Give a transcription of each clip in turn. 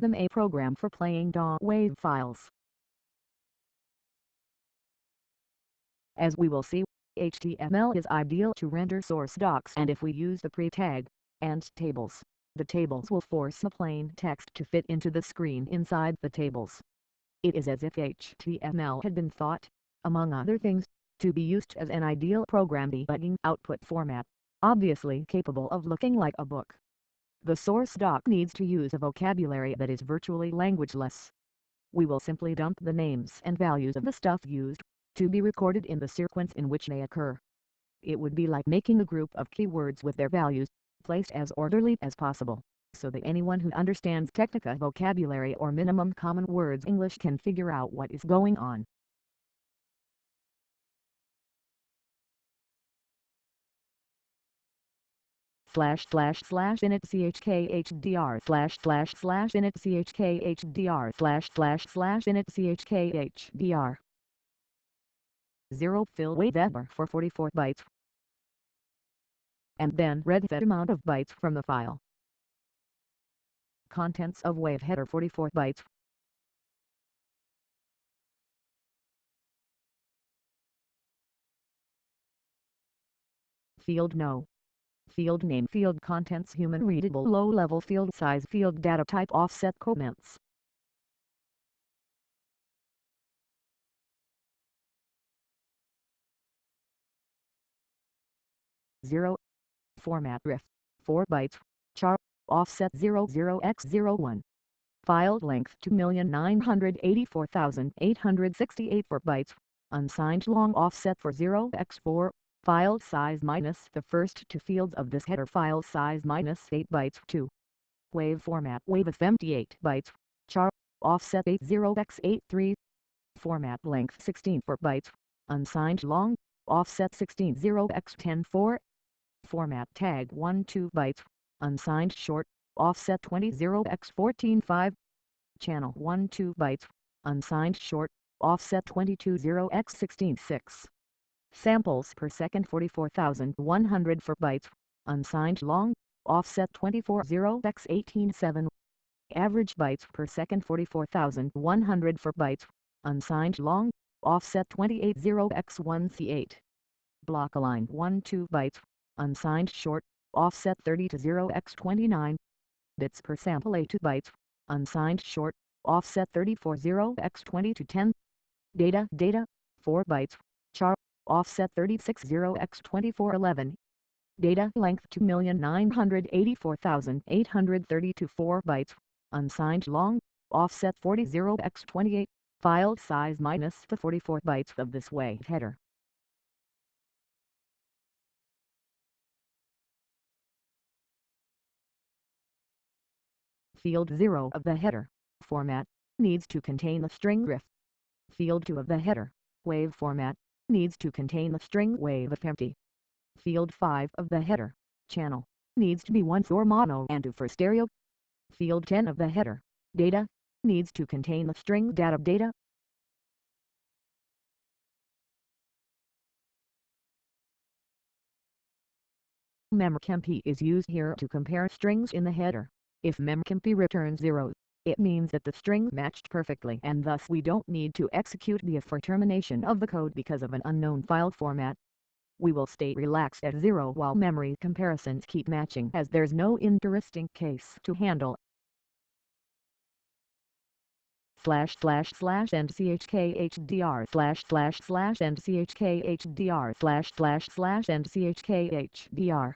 DMA program for playing DAW wave files. As we will see, HTML is ideal to render source docs and if we use the pre-tag and tables, the tables will force the plain text to fit into the screen inside the tables. It is as if HTML had been thought, among other things, to be used as an ideal program debugging output format, obviously capable of looking like a book. The source doc needs to use a vocabulary that is virtually languageless. We will simply dump the names and values of the stuff used, to be recorded in the sequence in which they occur. It would be like making a group of keywords with their values, placed as orderly as possible, so that anyone who understands Technica vocabulary or minimum common words English can figure out what is going on. Slash slash slash init chkhdr slash slash slash init chkhdr slash slash slash init chkhdr 0 fill wave header for 44 bytes. And then read that amount of bytes from the file. Contents of wave header 44 bytes. Field No Field name Field contents Human readable low-level field size Field data type Offset comments. 0 format RIFF 4 bytes. Char. Offset 00x01 file length 2,984,868 4 bytes. Unsigned long offset for 0x4 file size minus the first two fields of this header file size minus 8 bytes 2 wave format wave of 58 bytes char offset 80x83 format length 16 4 bytes unsigned long offset 16 0x10 4 format tag 1 2 bytes, unsigned short, offset 20 0x 14 5, channel 1 2 bytes, unsigned short, offset 22 0x 16 6. Samples per second 44,100 for bytes, unsigned long, offset 24 0x 18 7. Average bytes per second 44,100 for bytes, unsigned long, offset 28 0x 1 C8. Block align 1 2 bytes, unsigned short, offset 30 to 0x29 bits per sample A2 bytes, unsigned short, offset 34 0x20 to 10 data data 4 bytes, char, offset 36 0x24 11 data length 2,984,830 to 4 bytes, unsigned long, offset 40 0x28 file size minus the 44 bytes of this way header. Field 0 of the header. Format. Needs to contain the string RIFF. Field 2 of the header. Wave format needs to contain the string wave if empty. Field 5 of the header channel needs to be one for mono and two for stereo. Field 10 of the header data needs to contain the string data data. Memcpy is used here to compare strings in the header. If memcpy returns 0, it means that the string matched perfectly and thus we don't need to execute the if for termination of the code because of an unknown file format. We will stay relaxed at 0 while memory comparisons keep matching as there's no interesting case to handle. slash slash slash and chkhdr slash slash slash and chkhdr slash slash slash and chkhdr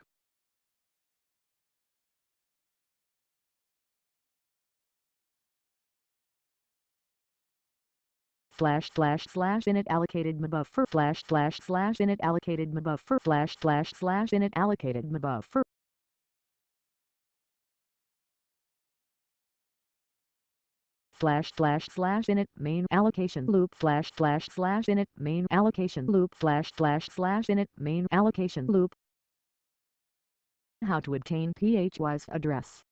slash slash slash init allocated buffer. Slash slash slash init allocated buffer. Slash slash slash init allocated buffer. Slash slash slash init main allocation loop. Slash slash slash init main allocation loop. Slash slash slash init main allocation loop. How to obtain PHY's address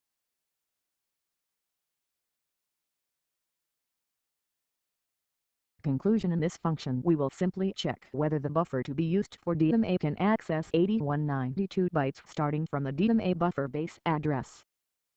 conclusion in this function we will simply check whether the buffer to be used for DMA can access 8192 bytes starting from the DMA buffer base address.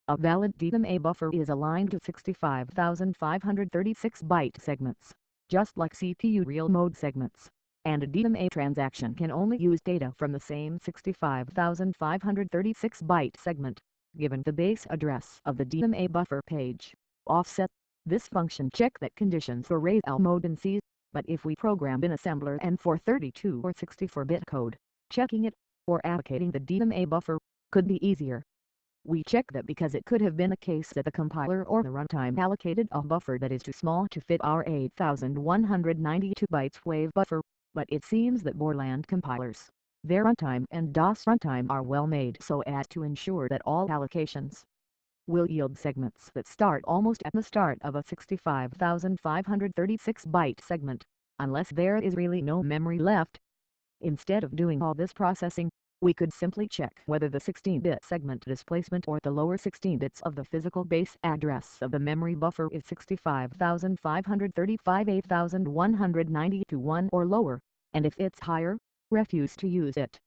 A valid DMA buffer is aligned to 65,536 byte segments, just like CPU real mode segments, and a DMA transaction can only use data from the same 65,536 byte segment, given the base address of the DMA buffer page. Offset. This function check that conditions for L mode in C, but if we program in assembler and for 32 or 64-bit code, checking it, or allocating the DMA buffer, could be easier. We check that because it could have been a case that the compiler or the runtime allocated a buffer that is too small to fit our 8192 bytes wave buffer, but it seems that Borland compilers, their runtime and DOS runtime are well made so as to ensure that all allocations will yield segments that start almost at the start of a 65,536 byte segment, unless there is really no memory left. Instead of doing all this processing, we could simply check whether the 16-bit segment displacement or the lower 16 bits of the physical base address of the memory buffer is 65,535 8192 1 or lower, and if it's higher, refuse to use it.